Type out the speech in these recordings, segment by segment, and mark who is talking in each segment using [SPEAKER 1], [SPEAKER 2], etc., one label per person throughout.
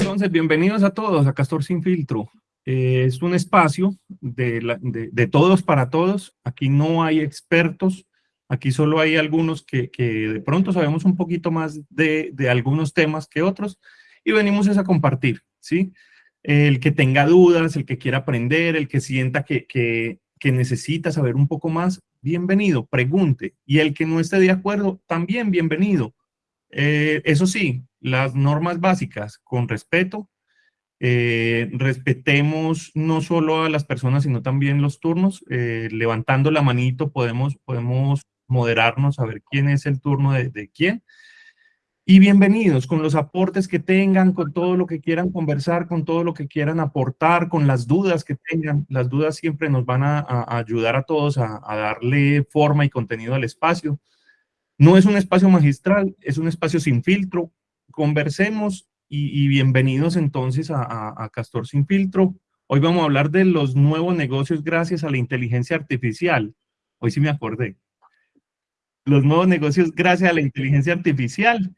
[SPEAKER 1] Entonces, bienvenidos a todos a Castor Sin Filtro. Eh, es un espacio de, de, todos para todos. Aquí no hay expertos, aquí solo hay algunos que, que de pronto sabemos un poquito más de, de, algunos temas que otros y venimos a compartir, ¿sí? El que tenga dudas, el que quiera aprender, el que sienta que, que, que necesita saber un poco más, bienvenido, pregunte. Y el que no esté de acuerdo, también bienvenido. Eh, eso sí, las normas básicas, con respeto, eh, respetemos no solo a las personas, sino también los turnos. Eh, levantando la manito podemos, podemos moderarnos, a ver quién es el turno de, quién. Y bienvenidos con los aportes que tengan, con todo lo que quieran conversar, con todo lo que quieran aportar, con las dudas que tengan. Las dudas siempre nos van a, ayudar a todos a darle forma y contenido al espacio. No es un espacio magistral, es un espacio sin filtro. Conversemos y, bienvenidos entonces a, Castor Sin Filtro. Hoy vamos a hablar de los nuevos negocios gracias a la inteligencia artificial. Hoy sí me acordé. Los nuevos negocios gracias a la inteligencia artificial.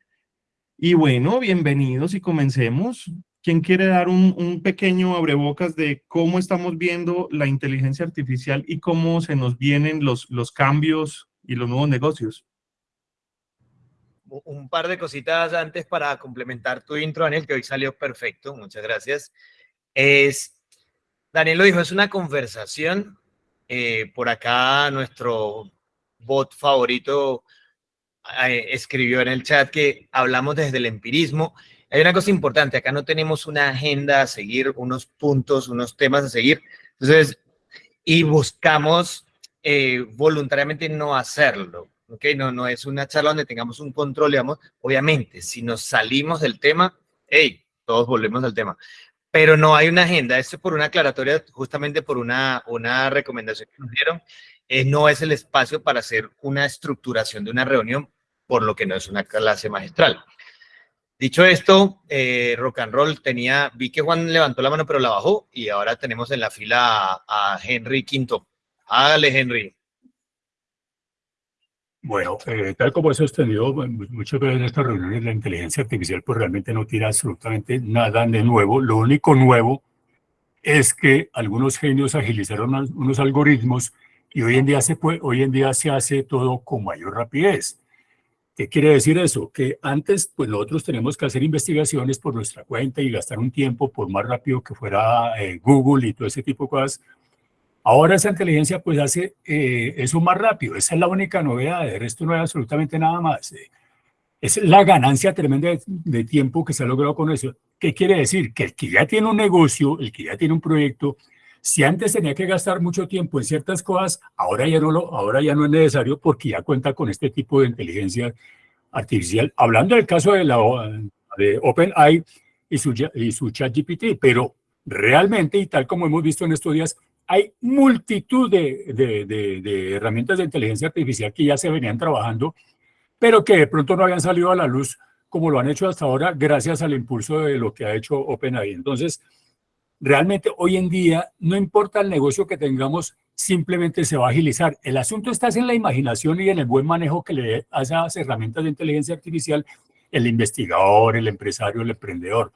[SPEAKER 1] Y bueno, bienvenidos y comencemos. ¿Quién quiere dar un, un, pequeño abrebocas de cómo estamos viendo la inteligencia artificial y cómo se nos vienen los, los cambios y los nuevos negocios?
[SPEAKER 2] Un par de cositas antes para complementar tu intro, Daniel, que hoy salió perfecto, muchas gracias. Es, Daniel lo dijo, es una conversación. Eh, por acá nuestro bot favorito eh, escribió en el chat que hablamos desde el empirismo. Hay una cosa importante, acá no tenemos una agenda a seguir, unos puntos, unos temas a seguir. Entonces, y buscamos eh, voluntariamente no hacerlo. ¿Ok? No, no es una charla donde tengamos un control, digamos, obviamente, si nos salimos del tema, hey, todos volvemos al tema, pero no hay una agenda, esto es por una aclaratoria, justamente por una, una recomendación que nos dieron, eh, no es el espacio para hacer una estructuración de una reunión, por lo que no es una clase magistral. Dicho esto, eh, Rock and Roll tenía, vi que Juan levantó la mano pero la bajó y ahora tenemos en la fila a, a Henry Quinto. Hágale, Henry.
[SPEAKER 3] Bueno, eh, tal como he sostenido muchas veces en estas reuniones, la inteligencia artificial pues realmente no tiene absolutamente nada de nuevo. Lo único nuevo es que algunos genios agilizaron unos algoritmos y hoy en día se, puede, hoy en día se hace todo con mayor rapidez. ¿Qué quiere decir eso? Que antes, pues nosotros tenemos que hacer investigaciones por nuestra cuenta y gastar un tiempo por más rápido que fuera eh, Google y todo ese tipo de cosas Ahora esa inteligencia pues hace eh, eso más rápido, esa es la única novedad, de resto no hay absolutamente nada más. Eh. Es la ganancia tremenda de, tiempo que se ha logrado con eso. ¿Qué quiere decir? Que el que ya tiene un negocio, el que ya tiene un proyecto, si antes tenía que gastar mucho tiempo en ciertas cosas, ahora ya no, lo, ahora ya no es necesario porque ya cuenta con este tipo de inteligencia artificial. Hablando del caso de, la, de OpenAI y su, y su ChatGPT, pero realmente, y tal como hemos visto en estos días, hay multitud de, herramientas de inteligencia artificial que ya se venían trabajando, pero que de pronto no habían salido a la luz como lo han hecho hasta ahora gracias al impulso de lo que ha hecho OpenAI. Entonces, realmente hoy en día no importa el negocio que tengamos, simplemente se va a agilizar. El asunto está en la imaginación y en el buen manejo que le dé a esas herramientas de inteligencia artificial el investigador, el empresario, el emprendedor.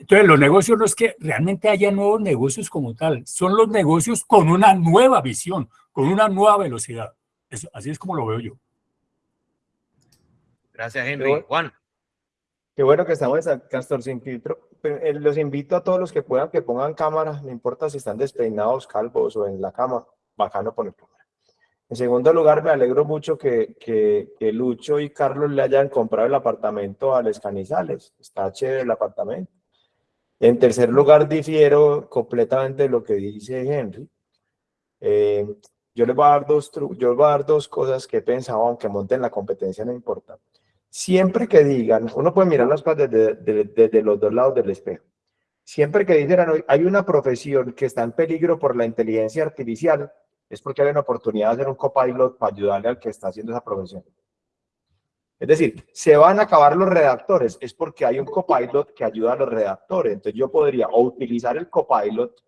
[SPEAKER 3] Entonces, los negocios no es que realmente haya nuevos negocios como tal, son los negocios con una nueva visión, con una nueva velocidad. así es como lo veo yo.
[SPEAKER 2] Gracias, Henry. Juan.
[SPEAKER 4] Qué bueno que estamos en Castor Sin Filtro. Eh, los invito a todos los que puedan que pongan cámara, no importa si están despeinados, calvos o en la cama, bacano poner cámara. En segundo lugar, me alegro mucho que, que, que Lucho y Carlos le hayan comprado el apartamento a Les Canizales. Está chévere el apartamento. En tercer lugar, difiero completamente de lo que dice Henry. Eh, yo les voy a dar dos yo voy a dar dos cosas que he pensado, aunque monten la competencia, no importa. Siempre que digan, uno puede mirar las cosas desde, los dos lados del espejo. Siempre que dicen, hay una profesión que está en peligro por la inteligencia artificial, es porque hay una oportunidad de hacer un copilot para ayudarle al que está haciendo esa profesión. Es decir, se van a acabar los redactores, es porque hay un copilot que ayuda a los redactores. Entonces yo podría o utilizar el copilot,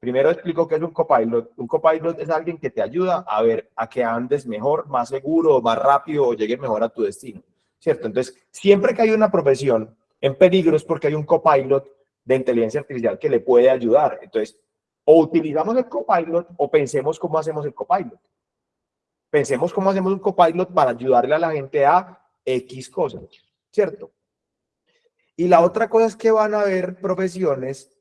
[SPEAKER 4] primero explico qué es un copilot. Un copilot es alguien que te ayuda a ver a que andes mejor, más seguro, más rápido o llegues mejor a tu destino. ¿cierto? Entonces, siempre que hay una profesión en peligro es porque hay un copilot de inteligencia artificial que le puede ayudar. Entonces, o utilizamos el copilot o pensemos cómo hacemos el copilot. Pensemos cómo hacemos un copilot para ayudarle a la gente a X cosas, ¿cierto? Y la otra cosa es que van a haber profesiones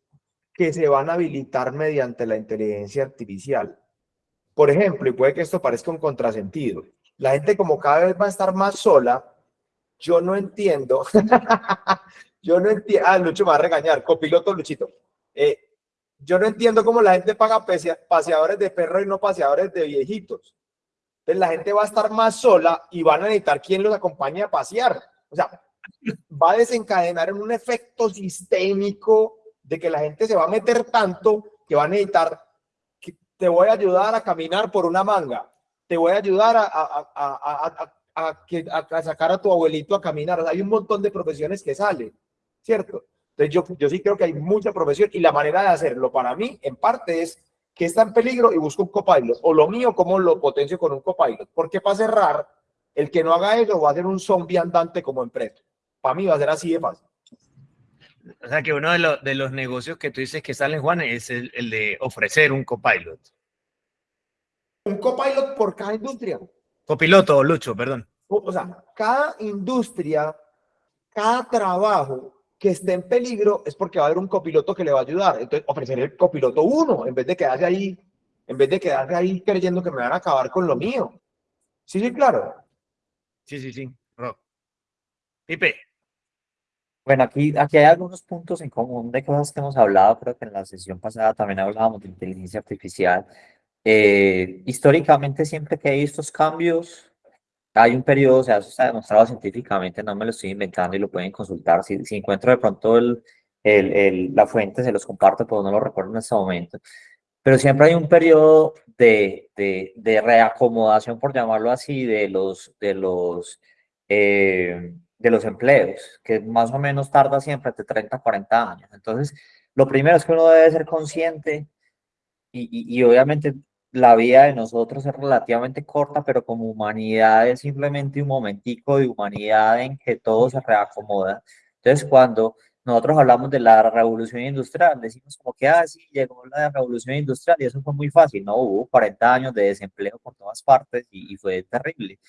[SPEAKER 4] que se van a habilitar mediante la inteligencia artificial. Por ejemplo, y puede que esto parezca un contrasentido, la gente como cada vez va a estar más sola, yo no entiendo, yo no entiendo, ah, Lucho me va a regañar, copiloto Luchito, eh, yo no entiendo cómo la gente paga paseadores de perro y no paseadores de viejitos. La gente va a estar más sola y van a necesitar quien los acompañe a pasear. O sea, va a desencadenar en un efecto sistémico de que la gente se va a meter tanto que va a necesitar, que te voy a ayudar a caminar por una manga, te voy a ayudar a, a, a, a, sacar a tu abuelito a caminar. O sea, hay un montón de profesiones que salen, ¿cierto? Entonces yo, yo sí creo que hay mucha profesión y la manera de hacerlo para mí, en parte, es que está en peligro y busco un copilot. O lo mío, como lo potencio con un copilot. Porque para cerrar, el que no haga eso va a ser un zombie andante como empresa. Para mí va a ser así de fácil.
[SPEAKER 2] O sea que uno de, los de los negocios que tú dices que salen, Juan, es el, el de ofrecer un copilot.
[SPEAKER 4] Un copilot por cada industria.
[SPEAKER 2] Copiloto, Lucho, perdón.
[SPEAKER 4] O sea, cada industria, cada trabajo que esté en peligro es porque va a haber un copiloto que le va a ayudar. Entonces, ofrecer el copiloto uno, en vez de quedarse ahí, en vez de quedarse ahí creyendo que me van a acabar con lo mío. Sí, sí, claro.
[SPEAKER 2] Sí, sí, sí. Pipe.
[SPEAKER 5] Bueno, aquí, aquí hay algunos puntos en común de cosas que hemos hablado. Creo que en la sesión pasada también hablábamos de inteligencia artificial. Eh, históricamente, siempre que hay estos cambios, hay un periodo, o sea, eso está demostrado científicamente, no me lo estoy inventando y lo pueden consultar. Si, si encuentro de pronto el, el, el, la fuente, se los comparto, pero no lo recuerdo en este momento. Pero siempre hay un periodo de, de, de reacomodación, por llamarlo así, de los, de los, eh, de los empleos, que más o menos tarda siempre entre 30 a 40 años. Entonces, lo primero es que uno debe ser consciente y, y, y obviamente la vida de nosotros es relativamente corta, pero como humanidad es simplemente un momentico de humanidad en que todo se reacomoda. Entonces, cuando nosotros hablamos de la revolución industrial, decimos como que, ah, sí, llegó la revolución industrial y eso fue muy fácil, ¿no? Hubo 40 años de desempleo por todas partes y, y fue terrible.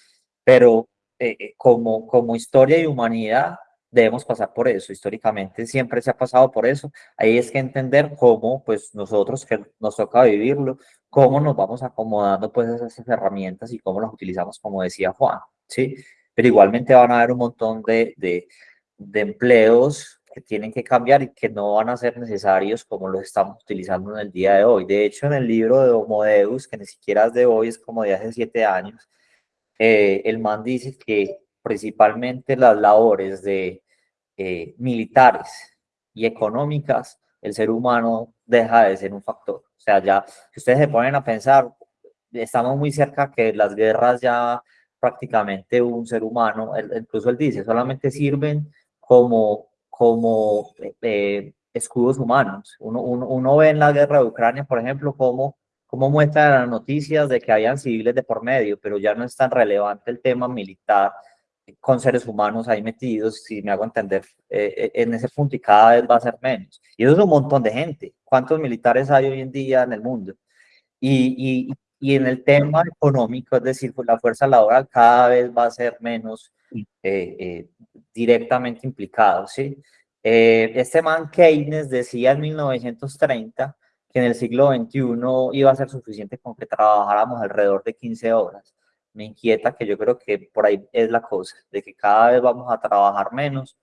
[SPEAKER 5] Pero eh, eh como, como historia y humanidad, debemos pasar por eso. Históricamente siempre se ha pasado por eso. Ahí es que entender cómo, pues nosotros que nos toca vivirlo, cómo nos vamos acomodando pues esas herramientas y cómo las utilizamos, como decía Juan, ¿sí? Pero igualmente van a haber un montón de, de, de empleos que tienen que cambiar y que no van a ser necesarios como los estamos utilizando en el día de hoy. De hecho, en el libro de Homo Deus, que ni siquiera es de hoy, es como de hace siete años, eh, el man dice que principalmente las labores de eh, militares y económicas, el ser humano deja de ser un factor. O sea, ya, si ustedes se ponen a pensar, estamos muy cerca que las guerras ya prácticamente un ser humano, incluso él dice, solamente sirven como, como eh, escudos humanos. Uno, uno, uno, ve en la guerra de Ucrania, por ejemplo, cómo, cómo muestran las noticias de que habían civiles de por medio, pero ya no es tan relevante el tema militar con seres humanos ahí metidos, si me hago entender, eh, eh, en ese punto y cada vez va a ser menos. Y eso es un montón de gente. ¿Cuántos militares hay hoy en día en el mundo? Y, y, y en el tema económico, es decir, pues la fuerza laboral cada vez va a ser menos eh, directamente implicado, ¿sí? este man Keynes decía en 1930 que en el siglo XXI iba a ser suficiente con que trabajáramos alrededor de 15 horas me inquieta que yo creo que por ahí es la cosa, de que cada vez vamos a trabajar menos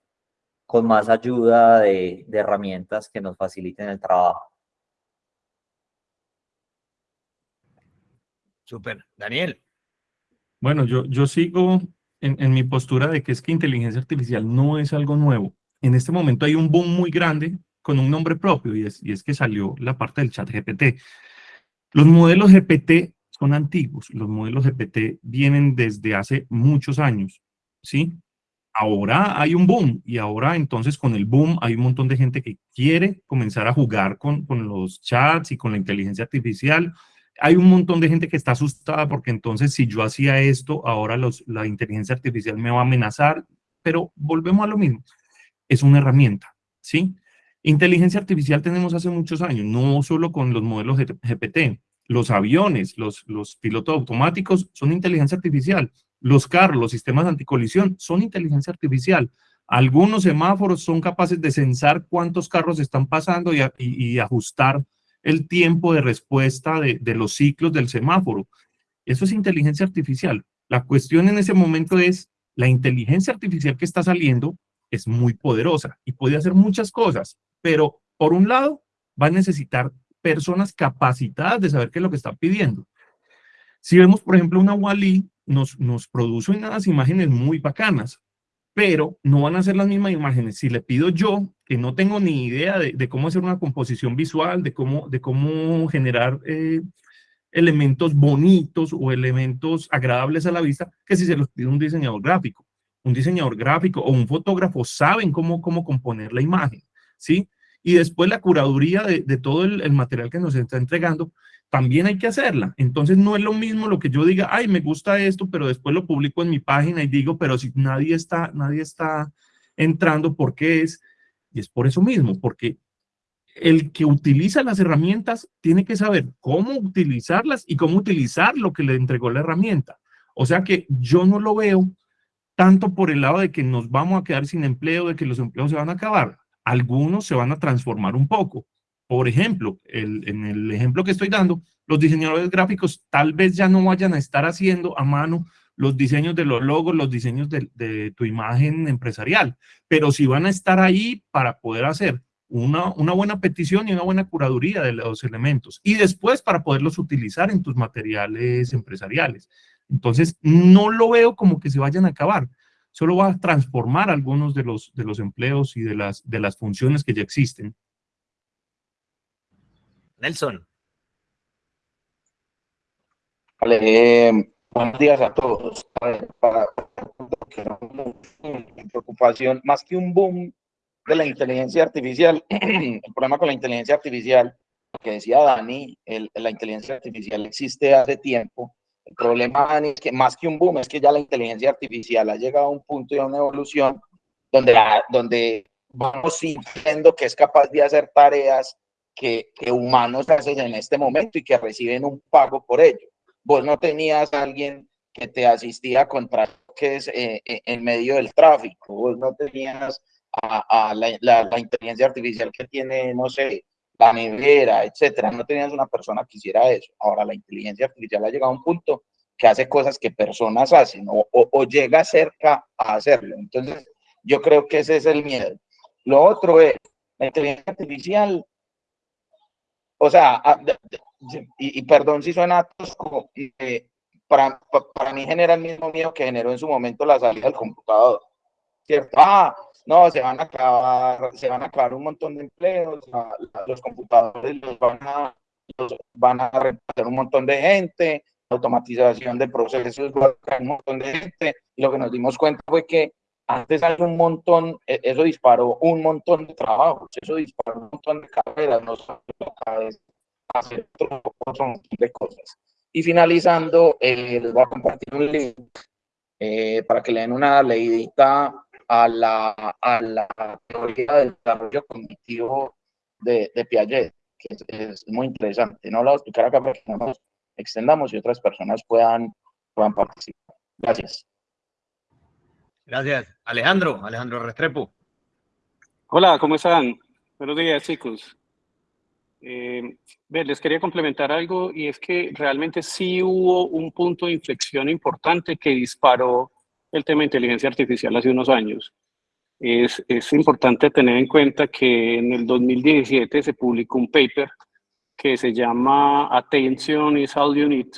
[SPEAKER 5] con más ayuda de, de herramientas que nos faciliten el trabajo.
[SPEAKER 2] Súper. Daniel.
[SPEAKER 1] Bueno, yo, yo sigo en, en, mi postura de que es que inteligencia artificial no es algo nuevo. En este momento hay un boom muy grande con un nombre propio y es, y es que salió la parte del chat GPT. Los modelos GPT son antiguos. Los modelos GPT vienen desde hace muchos años, ¿sí? Ahora hay un boom y ahora entonces con el boom hay un montón de gente que quiere comenzar a jugar con, con los chats y con la inteligencia artificial. Hay un montón de gente que está asustada porque entonces si yo hacía esto, ahora los, la inteligencia artificial me va a amenazar. pero volvemos a lo mismo. Es una herramienta, ¿sí? Inteligencia artificial tenemos hace muchos años, no solo con los modelos GPT. Los aviones, los, pilotos automáticos son inteligencia artificial. Los carros, los sistemas anticolisión son inteligencia artificial. Algunos semáforos son capaces de censar cuántos carros están pasando y, ajustar el tiempo de respuesta de, de, los ciclos del semáforo. Eso es inteligencia artificial. La cuestión en ese momento es, la inteligencia artificial que está saliendo es muy poderosa y puede hacer muchas cosas, pero por un lado va a necesitar personas capacitadas de saber qué es lo que está pidiendo. Si vemos, por ejemplo, una Wally, nos, nos produce unas imágenes muy bacanas, pero no van a ser las mismas imágenes. Si le pido yo, que no tengo ni idea de, cómo hacer una composición visual, de cómo, de cómo generar eh, elementos bonitos o elementos agradables a la vista, que si se los pide un diseñador gráfico. Un diseñador gráfico o un fotógrafo saben cómo, cómo componer la imagen, ¿sí? Y después la curaduría de, todo el, el, material que nos está entregando, también hay que hacerla. Entonces no es lo mismo lo que yo diga, ay, me gusta esto, pero después lo publico en mi página y digo, pero si nadie está, nadie está entrando, ¿por qué es? Y es por eso mismo, porque el que utiliza las herramientas tiene que saber cómo utilizarlas y cómo utilizar lo que le entregó la herramienta. O sea que yo no lo veo tanto por el lado de que nos vamos a quedar sin empleo, de que los empleos se van a acabar. Algunos se van a transformar un poco. Por ejemplo, en el ejemplo que estoy dando, los diseñadores gráficos tal vez ya no vayan a estar haciendo a mano los diseños de los logos, los diseños de, tu imagen empresarial, pero sí van a estar ahí para poder hacer una, buena petición y una buena curaduría de los elementos y después para poderlos utilizar en tus materiales empresariales. Entonces, no lo veo como que se vayan a acabar, solo va a transformar algunos de los, de los empleos y de las, de las funciones que ya existen.
[SPEAKER 2] Nelson.
[SPEAKER 6] Vale, eh, buenos días a todos. Para, preocupación, más que un boom de la inteligencia artificial, el problema con la inteligencia artificial, que decía Dani, el, la inteligencia artificial existe hace tiempo. El problema, es que más que un boom, es que ya la inteligencia artificial ha llegado a un punto de una evolución donde, donde vamos sintiendo que es capaz de hacer tareas que, que, humanos hacen en este momento y que reciben un pago por ello. Vos no tenías a alguien que te asistía contra que es eh, eh, en medio del tráfico, vos no tenías a, la, la, inteligencia artificial que tiene, no sé, la nevera, etcétera. No tenías una persona que hiciera eso. Ahora la inteligencia artificial ha llegado a un punto que hace cosas que personas hacen o, llega cerca a hacerlo. Entonces, yo creo que ese es el miedo. Lo otro es, la inteligencia artificial, o sea, y, y perdón si suena tosco, eh, para, para mí genera el mismo miedo que generó en su momento la salida del computador. ¿Cierto? Ah, no, se van a acabar, se van a acabar un montón de empleos, los computadores los van a, los van a reemplazar un montón de gente, automatización de procesos va a un montón de gente, y lo que nos dimos cuenta fue que antes hay un montón, e, eso disparó un montón de trabajos, eso disparó un montón de carreras, nos hacer otro, montón de cosas. Y finalizando, eh, les voy a compartir un link eh, para que le den una leidita a la, a la teoría del desarrollo cognitivo de, de Piaget, que es, muy interesante. No lo voy a explicar acá para que no nos extendamos y otras personas puedan, puedan participar. Gracias.
[SPEAKER 2] Gracias. Alejandro, Alejandro Restrepo.
[SPEAKER 7] Hola, ¿cómo están? Buenos días, chicos. Eh, les quería complementar algo y es que realmente sí hubo un punto de inflexión importante que disparó el tema de inteligencia artificial hace unos años. Es, es, importante tener en cuenta que en el 2017 se publicó un paper que se llama Attention is all you need.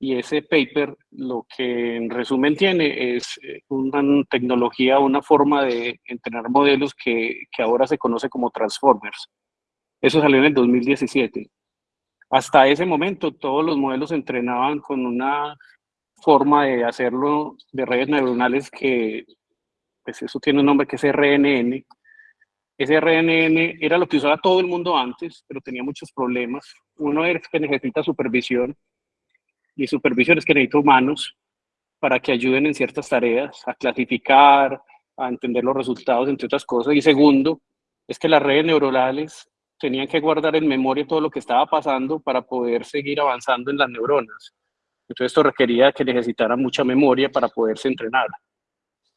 [SPEAKER 7] Y ese paper lo que en resumen tiene es eh, una tecnología, una forma de entrenar modelos que, que ahora se conoce como Transformers. Eso salió en el 2017. Hasta ese momento todos los modelos se entrenaban con una forma de hacerlo de redes neuronales que, pues eso tiene un nombre que es RNN. Ese RNN era lo que usaba todo el mundo antes, pero tenía muchos problemas. Uno es que necesita supervisión, y supervisión es que necesita humanos para que ayuden en ciertas tareas, a clasificar, a entender los resultados, entre otras cosas. Y segundo, es que las redes neuronales tenían que guardar en memoria todo lo que estaba pasando para poder seguir avanzando en las neuronas. Entonces esto requería que necesitaran mucha memoria para poderse entrenar,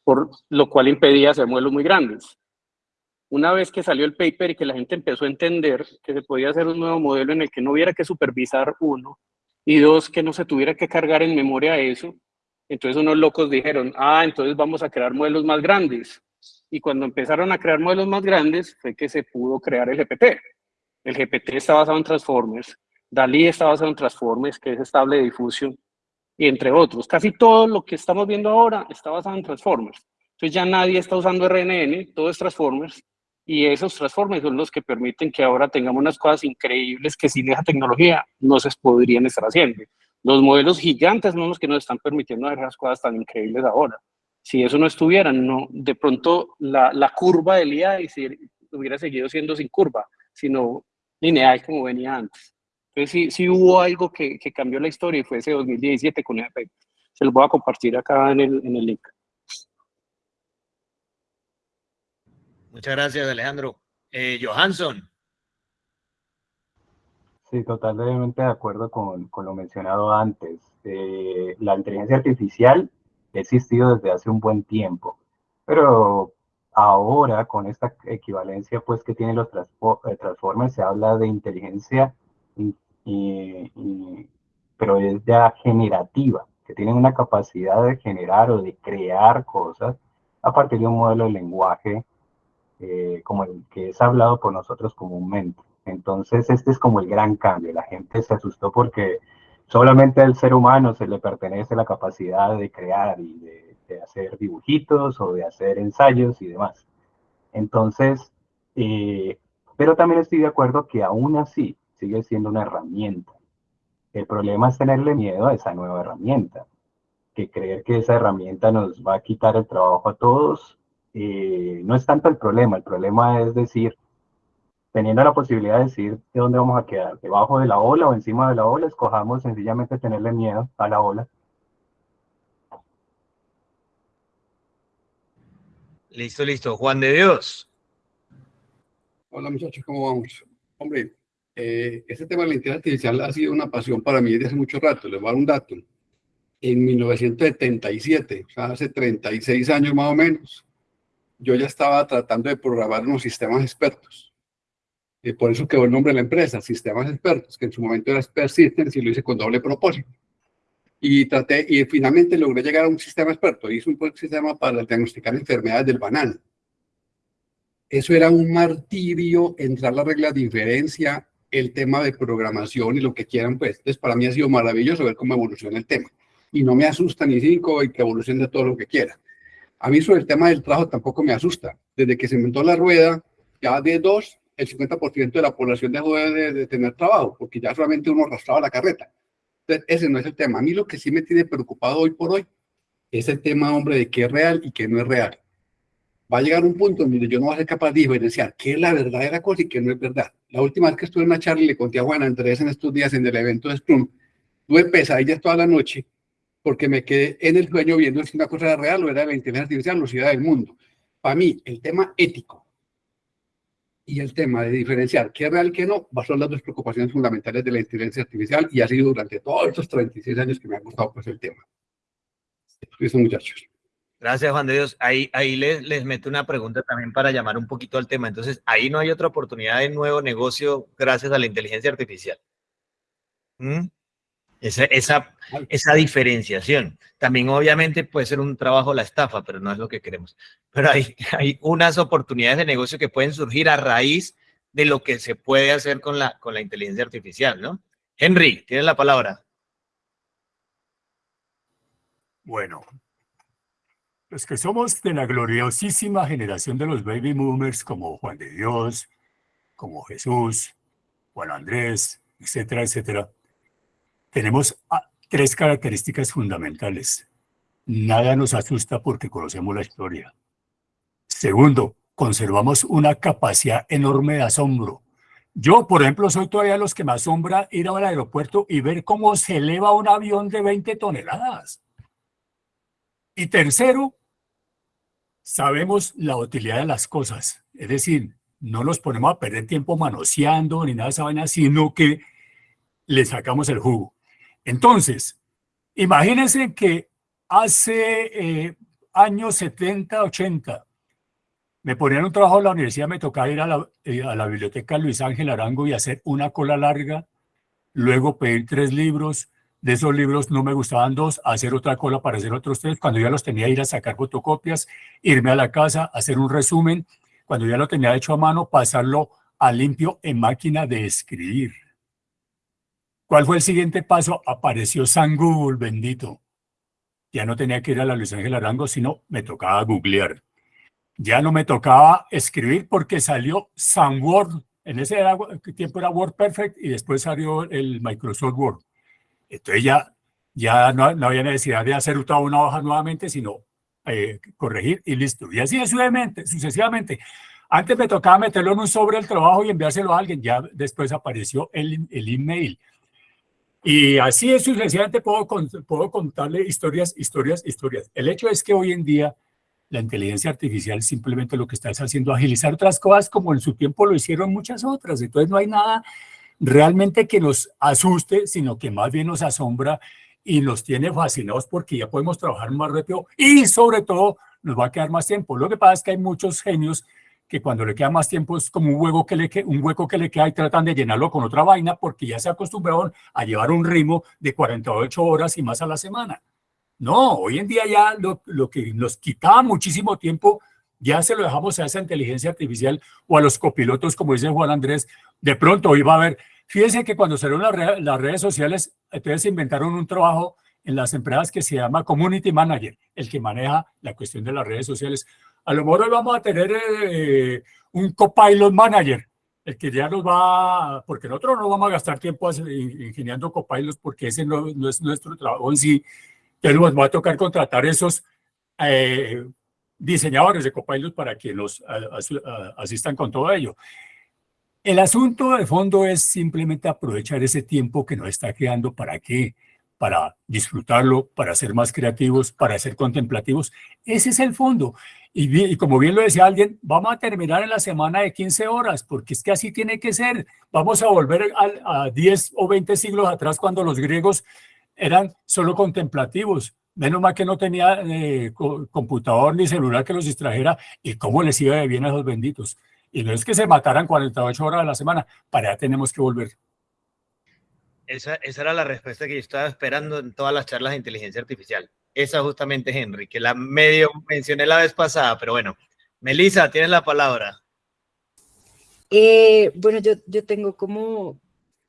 [SPEAKER 7] por lo cual impedía hacer modelos muy grandes. Una vez que salió el paper y que la gente empezó a entender que se podía hacer un nuevo modelo en el que no hubiera que supervisar uno, y dos, que no se tuviera que cargar en memoria eso, entonces unos locos dijeron, ah, entonces vamos a crear modelos más grandes. Y cuando empezaron a crear modelos más grandes fue que se pudo crear el GPT. El GPT está basado en Transformers, DALI está basado en Transformers, que es estable difusión, y entre otros. Casi todo lo que estamos viendo ahora está basado en Transformers. Entonces ya nadie está usando RNN, todo es Transformers, y esos Transformers son los que permiten que ahora tengamos unas cosas increíbles que sin esa tecnología no se podrían estar haciendo. Los modelos gigantes son los que nos están permitiendo hacer las cosas tan increíbles ahora. Si eso no estuviera, de pronto la, la curva del IA hubiera seguido siendo sin curva, sino lineal como venía antes. Entonces sí, sí hubo algo que, que cambió la historia y fue ese 2017 con el Se lo voy a compartir acá en el, en el link.
[SPEAKER 2] Muchas gracias, Alejandro. Eh, Johansson.
[SPEAKER 8] Sí, totalmente de acuerdo con, con lo mencionado antes. Eh, la inteligencia artificial ha existido desde hace un buen tiempo, pero ahora con esta equivalencia pues que tienen los eh, transformers se habla de inteligencia, pero es ya generativa, que tienen una capacidad de generar o de crear cosas a partir de un modelo de lenguaje eh, como el que es hablado por nosotros comúnmente. Entonces, este es como el gran cambio. La gente se asustó porque solamente al ser humano se le pertenece la capacidad de crear y de, hacer dibujitos o de hacer ensayos y demás. Entonces, eh, pero también estoy de acuerdo que aún así sigue siendo una herramienta. El problema es tenerle miedo a esa nueva herramienta, que creer que esa herramienta nos va a quitar el trabajo a todos, eh, no es tanto el problema, el problema es decir, teniendo la posibilidad de decir de dónde vamos a quedar, debajo de la ola o encima de la ola, escojamos sencillamente tenerle miedo a la ola.
[SPEAKER 2] Listo, listo. Juan de Dios.
[SPEAKER 9] Hola muchachos, ¿cómo vamos? Hombre, eh, este tema de la inteligencia artificial ha sido una pasión para mí desde hace mucho rato. Les voy a dar un dato. En 1977, o sea, hace 36 años más o menos, yo ya estaba tratando de programar unos sistemas expertos y por eso quedó el nombre de la empresa, Sistemas Expertos, que en su momento era Expert Systems y lo hice con doble propósito. Y traté, y finalmente logré llegar a un sistema experto. Hice un sistema para diagnosticar enfermedades del banano. Eso era un martirio, entrar la regla de diferencia, el tema de programación y lo que quieran, pues. Entonces, para mí ha sido maravilloso ver cómo evoluciona el tema. Y no me asusta ni cinco y que evolucione todo lo que quiera. A mí sobre el tema del trabajo tampoco me asusta. Desde que se inventó la rueda, ya de dos, el 50% de la población dejó de, tener trabajo, porque ya solamente uno arrastraba la carreta. Ese no es el tema. A mí lo que sí me tiene preocupado hoy por hoy es el tema, hombre, de qué es real y qué no es real. Va a llegar un punto donde yo no voy a ser capaz de diferenciar qué es la verdadera cosa y qué no es verdad. La última vez que estuve en una charla le conté a Juana Andrés en estos días en el evento de Scrum, tuve pesadillas toda la noche porque me quedé en el sueño viendo si una cosa era real o era de la inteligencia artificial o era del mundo. Para mí, el tema ético y el tema de diferenciar qué es real qué no, son las dos preocupaciones fundamentales de la inteligencia artificial y ha sido durante todos estos 36 años que me ha gustado pues el tema. Eso, muchachos.
[SPEAKER 2] Gracias, Juan de Dios. Ahí, ahí les, les meto una pregunta también para llamar un poquito al tema. Entonces, ahí no hay otra oportunidad de nuevo negocio gracias a la inteligencia artificial. ¿Mm? Esa, esa, esa diferenciación. También obviamente puede ser un trabajo la estafa, pero no es lo que queremos. Pero hay, hay unas oportunidades de negocio que pueden surgir a raíz de lo que se puede hacer con la, con la inteligencia artificial, ¿no? Henry, tienes la palabra.
[SPEAKER 3] Bueno, los que somos de la gloriosísima generación de los baby boomers como Juan de Dios, como Jesús, Juan Andrés, etcétera, etcétera, tenemos ah, tres características fundamentales. Nada nos asusta porque conocemos la historia. Segundo, conservamos una capacidad enorme de asombro. Yo, por ejemplo, soy todavía los que me asombra ir al aeropuerto y ver cómo se eleva un avión de 20 toneladas. Y tercero, sabemos la utilidad de las cosas. Es decir, no nos ponemos a perder tiempo manoseando ni nada de esa vaina, sino que le sacamos el jugo. Entonces, imagínense que hace eh, años 70, 80, me ponían un trabajo en la universidad, me tocaba ir eh, a la biblioteca Luis Ángel Arango y hacer una cola larga, luego pedir tres libros, de esos libros no me gustaban dos, hacer otra cola para hacer otros tres, cuando ya los tenía ir a sacar fotocopias, irme a la casa, hacer un resumen, cuando ya lo tenía hecho a mano, pasarlo a limpio en máquina de escribir. ¿Cuál fue el siguiente paso? Apareció San Google, bendito. Ya no tenía que ir a la Luis Ángel Arango, sino me tocaba googlear. Ya no me tocaba escribir porque salió San Word. En ese tiempo era Word Perfect y después salió el Microsoft Word. Entonces ya, ya no, había necesidad de hacer toda una hoja nuevamente, sino eh, corregir y listo. Y así sucesivamente, sucesivamente. Antes me tocaba meterlo en un sobre el trabajo y enviárselo a alguien. Ya después apareció el, el email. Y así es sucesivamente puedo, puedo contarle historias, historias, historias. El hecho es que hoy en día la inteligencia artificial simplemente lo que está es haciendo agilizar otras cosas como en su tiempo lo hicieron muchas otras. Entonces no hay nada realmente que nos asuste, sino que más bien nos asombra y nos tiene fascinados porque ya podemos trabajar más rápido y sobre todo nos va a quedar más tiempo. Lo que pasa es que hay muchos genios que cuando le queda más tiempo es como un hueco que le, un hueco que le queda y tratan de llenarlo con otra vaina porque ya se acostumbraron a llevar un ritmo de 48 horas y más a la semana. No, hoy en día ya lo, lo que nos quitaba muchísimo tiempo ya se lo dejamos a esa inteligencia artificial o a los copilotos, como dice Juan Andrés, de pronto hoy va a haber, fíjense que cuando salieron las, las redes sociales, entonces inventaron un trabajo en las empresas que se llama Community Manager, el que maneja la cuestión de las redes sociales. A lo mejor hoy vamos a tener eh, un Copilot Manager, el que ya nos va, porque nosotros no vamos a gastar tiempo ingeniando copilots porque ese no, es nuestro trabajo en sí, pero nos va a tocar contratar esos eh, diseñadores de Copilot para que nos asistan con todo ello. El asunto de fondo es simplemente aprovechar ese tiempo que nos está quedando para qué, para disfrutarlo, para ser más creativos, para ser contemplativos. Ese es el fondo. Y, como bien lo decía alguien, vamos a terminar en la semana de 15 horas, porque es que así tiene que ser. Vamos a volver a, a 10 o 20 siglos atrás cuando los griegos eran solo contemplativos. Menos mal que no tenía eh, computador ni celular que los distrajera. ¿Y cómo les iba de bien a esos benditos? Y no es que se mataran 48 horas a la semana, para allá tenemos que volver.
[SPEAKER 2] Esa, esa, era la respuesta que yo estaba esperando en todas las charlas de inteligencia artificial. Esa justamente, Henry, que la medio mencioné la vez pasada, pero bueno. Melissa, tienes la palabra.
[SPEAKER 10] Eh, bueno, yo, yo tengo como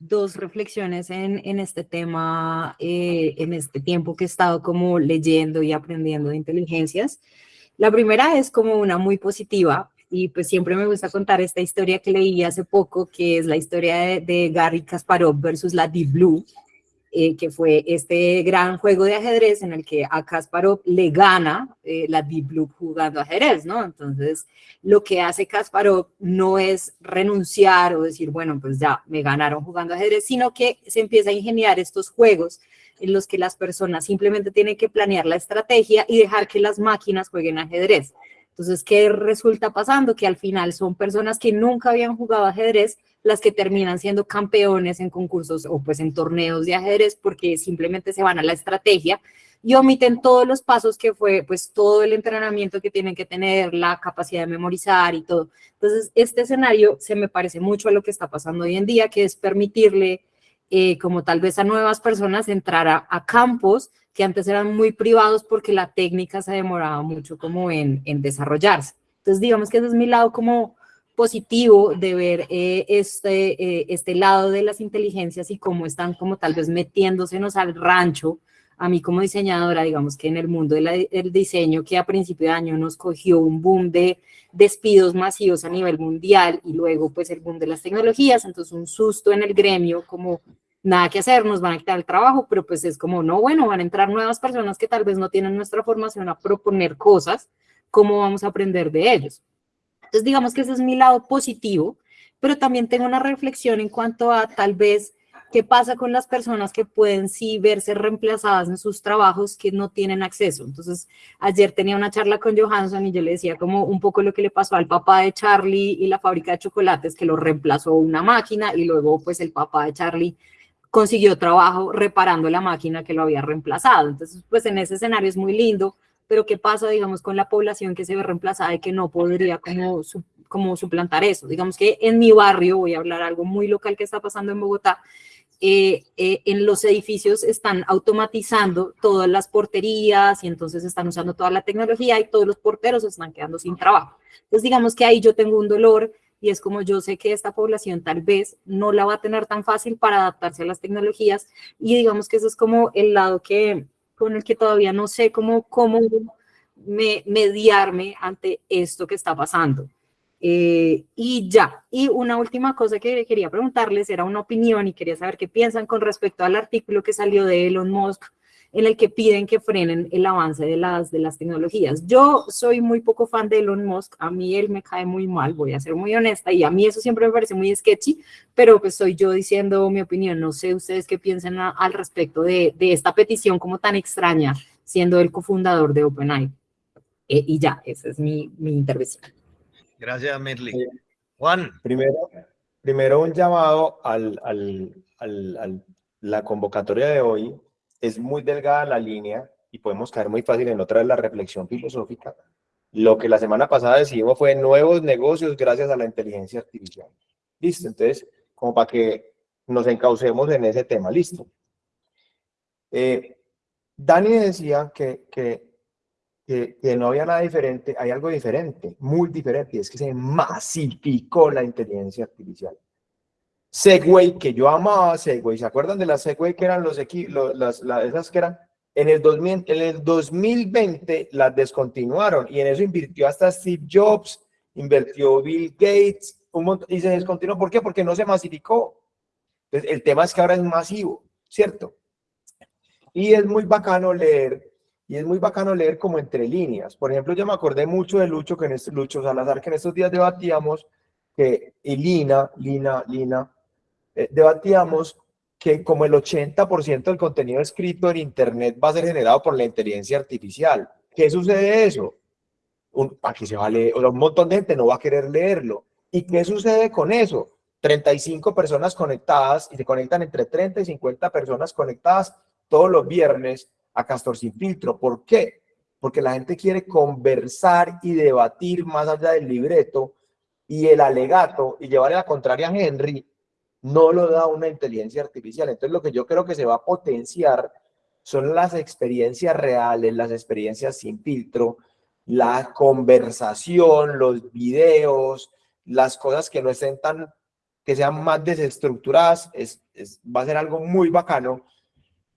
[SPEAKER 10] dos reflexiones en, en este tema, eh, en este tiempo que he estado como leyendo y aprendiendo de inteligencias. La primera es como una muy positiva y pues siempre me gusta contar esta historia que leí hace poco, que es la historia de, de Gary Kasparov versus la Deep Blue, eh, que fue este gran juego de ajedrez en el que a Kasparov le gana eh, la Deep Blue jugando ajedrez, ¿no? Entonces, lo que hace Kasparov no es renunciar o decir, bueno, pues ya me ganaron jugando ajedrez, sino que se empieza a ingeniar estos juegos en los que las personas simplemente tienen que planear la estrategia y dejar que las máquinas jueguen ajedrez. Entonces, ¿qué resulta pasando? Que al final son personas que nunca habían jugado ajedrez, las que terminan siendo campeones en concursos o pues en torneos de ajedrez porque simplemente se van a la estrategia y omiten todos los pasos que fue pues todo el entrenamiento que tienen que tener, la capacidad de memorizar y todo. Entonces, este escenario se me parece mucho a lo que está pasando hoy en día, que es permitirle eh, como tal vez a nuevas personas entrar a, campos que antes eran muy privados porque la técnica se demoraba mucho como en, en desarrollarse. Entonces, digamos que ese es mi lado como positivo de ver eh, este, eh, este lado de las inteligencias y cómo están como tal vez metiéndosenos al rancho. A mí como diseñadora, digamos que en el mundo del diseño que a principio de año nos cogió un boom de despidos masivos a nivel mundial y luego pues el boom de las tecnologías, entonces un susto en el gremio como nada que hacer, nos van a quitar el trabajo, pero pues es como, no, bueno, van a entrar nuevas personas que tal vez no tienen nuestra formación a proponer cosas, ¿cómo vamos a aprender de ellos? Entonces, digamos que ese es mi lado positivo, pero también tengo una reflexión en cuanto a tal vez ¿qué pasa con las personas que pueden sí verse reemplazadas en sus trabajos que no tienen acceso? Entonces, ayer tenía una charla con Johansson y yo le decía como un poco lo que le pasó al papá de Charlie y la fábrica de chocolates, que lo reemplazó una máquina y luego pues el papá de Charlie consiguió trabajo reparando la máquina que lo había reemplazado. Entonces, pues en ese escenario es muy lindo, pero ¿qué pasa, digamos, con la población que se ve reemplazada y que no podría como, suplantar eso? Digamos que en mi barrio, voy a hablar algo muy local que está pasando en Bogotá, eh, eh, en los edificios están automatizando todas las porterías y entonces están usando toda la tecnología y todos los porteros están quedando sin trabajo. Entonces, digamos que ahí yo tengo un dolor y es como yo sé que esta población tal vez no la va a tener tan fácil para adaptarse a las tecnologías y digamos que eso es como el lado que con el que todavía no sé cómo, cómo me, mediarme ante esto que está pasando. Eh, y ya, y una última cosa que quería preguntarles era una opinión y quería saber qué piensan con respecto al artículo que salió de Elon Musk en el que piden que frenen el avance de las, de las tecnologías. Yo soy muy poco fan de Elon Musk, a mí él me cae muy mal, voy a ser muy honesta, y a mí eso siempre me parece muy sketchy, pero pues soy yo diciendo mi opinión, no sé ustedes qué piensan al respecto de, de, esta petición como tan extraña, siendo el cofundador de OpenAI. Eh, y ya, esa es mi, mi intervención.
[SPEAKER 2] Gracias, Merly. Juan.
[SPEAKER 4] Primero, primero un llamado al, al, al, al la convocatoria de hoy es muy delgada la línea y podemos caer muy fácil en otra de la reflexión filosófica. Lo que la semana pasada decidimos fue nuevos negocios gracias a la inteligencia artificial. Listo, entonces, como para que nos encaucemos en ese tema, listo. Eh, Dani decía que, que, que, que, no había nada diferente, hay algo diferente, muy diferente, y es que se masificó la inteligencia artificial. Segway, que yo amaba Segway, ¿se acuerdan de las Segway que eran los equipos, las, las, esas que eran? En el, 2000, en el 2020 las descontinuaron y en eso invirtió hasta Steve Jobs, invirtió Bill Gates, un montón, y se descontinuó. ¿Por qué? Porque no se masificó. Entonces, el tema es que ahora es masivo, ¿cierto? Y es muy bacano leer, y es muy bacano leer como entre líneas. Por ejemplo, yo me acordé mucho de Lucho, que en este, Lucho Salazar, que en estos días debatíamos, que, y Lina, Lina, Lina, eh, debatíamos que como el 80% del contenido escrito en Internet va a ser generado por la inteligencia artificial. ¿Qué sucede de eso? Un, aquí se va a leer, un montón de gente no va a querer leerlo. ¿Y qué sucede con eso? 35 personas conectadas y se conectan entre 30 y 50 personas conectadas todos los viernes a Castor Sin Filtro. ¿Por qué? Porque la gente quiere conversar y debatir más allá del libreto y el alegato y llevarle la contraria a Henry no lo da una inteligencia artificial. Entonces lo que yo creo que se va a potenciar son las experiencias reales, las experiencias sin filtro, la conversación, los videos, las cosas que no estén tan, que sean más desestructuradas, es, va a ser algo muy bacano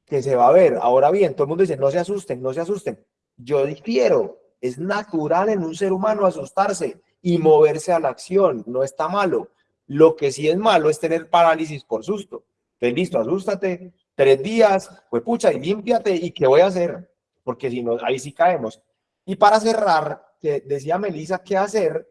[SPEAKER 4] que se va a ver. Ahora bien, todo el mundo dice, no se asusten, no se asusten. Yo difiero, es natural en un ser humano asustarse y moverse a la acción, no está malo. Lo que sí es malo es tener parálisis por susto. Entonces, listo, asústate, tres días, pues pucha, y límpiate, ¿y qué voy a hacer? Porque si no, ahí sí caemos. Y para cerrar, que decía Melissa, ¿qué hacer?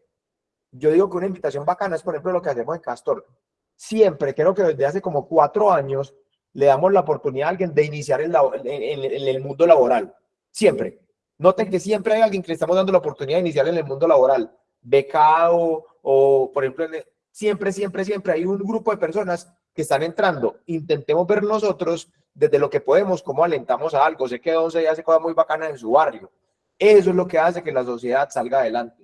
[SPEAKER 4] Yo digo que una invitación bacana es, por ejemplo, lo que hacemos en Castor. Siempre, creo que desde hace como cuatro años, le damos la oportunidad a alguien de iniciar en, en, en el mundo laboral. Siempre. Noten que siempre hay alguien que le estamos dando la oportunidad de iniciar en el mundo laboral. Becado o, por ejemplo, siempre, siempre, siempre hay un grupo de personas que están entrando. Intentemos ver nosotros desde lo que podemos, cómo alentamos a algo. Sé que Once hace cosas muy bacanas en su barrio. Eso es lo que hace que la sociedad salga adelante.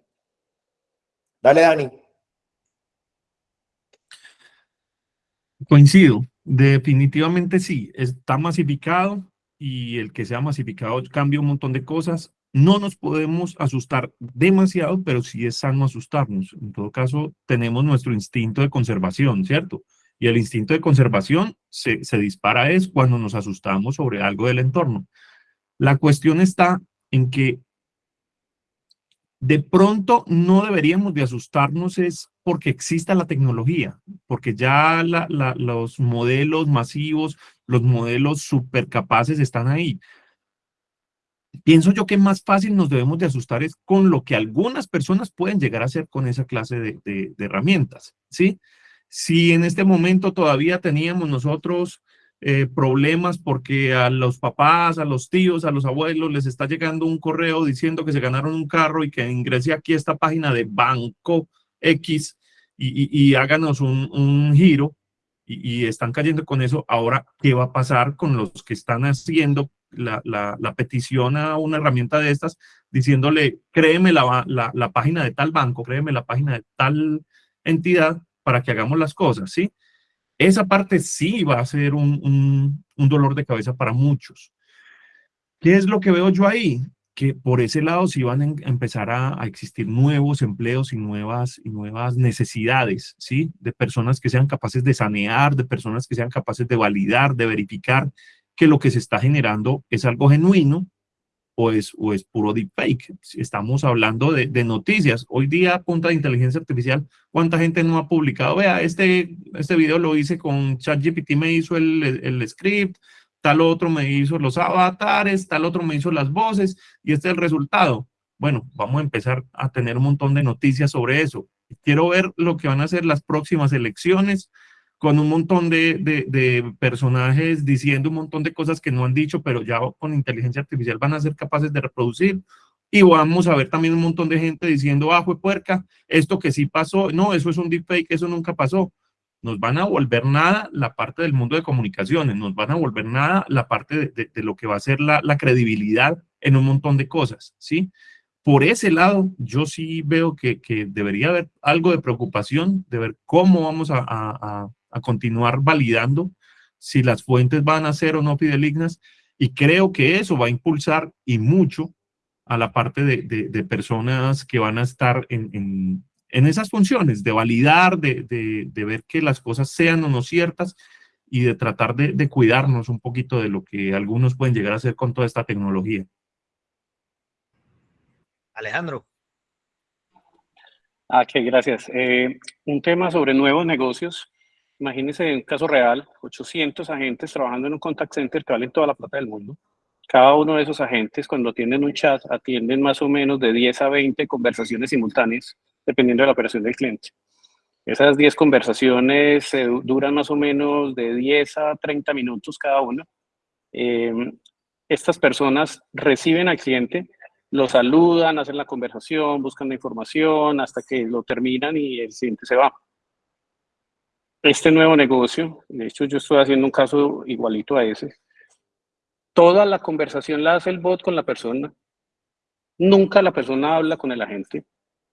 [SPEAKER 4] Dale, Dani.
[SPEAKER 1] Coincido, definitivamente sí, está masificado y el que sea masificado cambia un montón de cosas no nos podemos asustar demasiado, pero sí es sano asustarnos. En todo caso, tenemos nuestro instinto de conservación, ¿cierto? Y el instinto de conservación se, se dispara es cuando nos asustamos sobre algo del entorno. La cuestión está en que de pronto no deberíamos de asustarnos es porque exista la tecnología, porque ya los modelos masivos, los modelos supercapaces están ahí pienso yo que más fácil nos debemos de asustar es con lo que algunas personas pueden llegar a hacer con esa clase de, herramientas, ¿sí? Si en este momento todavía teníamos nosotros eh, problemas porque a los papás, a los tíos, a los abuelos les está llegando un correo diciendo que se ganaron un carro y que ingrese aquí esta página de Banco X y, háganos un, giro y, están cayendo con eso. Ahora, ¿qué va a pasar con los que están haciendo la, petición a una herramienta de estas diciéndole, créeme la, la página de tal banco, créeme la página de tal entidad para que hagamos las cosas, ¿sí? Esa parte sí va a ser un, dolor de cabeza para muchos. ¿Qué es lo que veo yo ahí? Que por ese lado sí van a empezar a, existir nuevos empleos y nuevas, y nuevas necesidades, ¿sí? De personas que sean capaces de sanear, de personas que sean capaces de validar, de verificar que lo que se está generando es algo genuino o es, o es puro deepfake. Estamos hablando de, de, noticias. Hoy día, punta de inteligencia artificial, ¿cuánta gente no ha publicado? Vea, este, este video lo hice con ChatGPT, me hizo el, el, script, tal otro me hizo los avatares, tal otro me hizo las voces, y este es el resultado. Bueno, vamos a empezar a tener un montón de noticias sobre eso. Quiero ver lo que van a ser las próximas elecciones, con un montón de, de, personajes diciendo un montón de cosas que no han dicho, pero ya con inteligencia artificial van a ser capaces de reproducir. Y vamos a ver también un montón de gente diciendo, ah, fue puerca, esto que sí pasó, no, eso es un deepfake, eso nunca pasó. Nos van a volver nada la parte del mundo de comunicaciones, nos van a volver nada la parte de, lo que va a ser la, credibilidad en un montón de cosas, ¿sí? Por ese lado, yo sí veo que, que debería haber algo de preocupación de ver cómo vamos a a continuar validando si las fuentes van a ser o no fidelignas y creo que eso va a impulsar y mucho a la parte de, personas que van a estar en, esas funciones, de validar, de, ver que las cosas sean o no ciertas y de tratar de, cuidarnos un poquito de lo que algunos pueden llegar a hacer con toda esta tecnología.
[SPEAKER 2] Alejandro.
[SPEAKER 7] Ah, ok, gracias. Eh, un tema sobre nuevos negocios. Imagínense un caso real, 800 agentes trabajando en un contact center que vale toda la plata del mundo. Cada uno de esos agentes, cuando atienden un chat, atienden más o menos de 10 a 20 conversaciones simultáneas, dependiendo de la operación del cliente. Esas 10 conversaciones duran más o menos de 10 a 30 minutos cada una. Eh, estas personas reciben al cliente, lo saludan, hacen la conversación, buscan la información hasta que lo terminan y el cliente se va este nuevo negocio, de hecho yo estoy haciendo un caso igualito a ese, toda la conversación la hace el bot con la persona, nunca la persona habla con el agente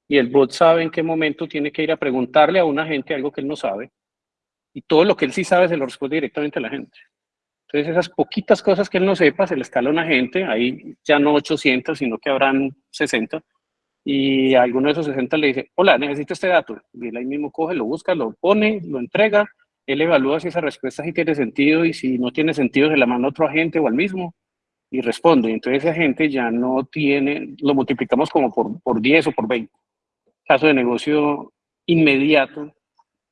[SPEAKER 7] y el bot sabe en qué momento tiene que ir a preguntarle a un agente algo que él no sabe y todo lo que él sí sabe se lo responde directamente a la gente. Entonces esas poquitas cosas que él no sepa se le escala a un agente, ahí ya no 800, sino que habrán 60, y a alguno de esos 60 le dice, hola, necesito este dato. Y él ahí mismo coge, lo busca, lo pone, lo entrega, él evalúa si esa respuesta sí tiene sentido y si no tiene sentido se la manda a otro agente o al mismo y responde. Entonces ese agente ya no tiene, lo multiplicamos como por, por 10 o por 20. Caso de negocio inmediato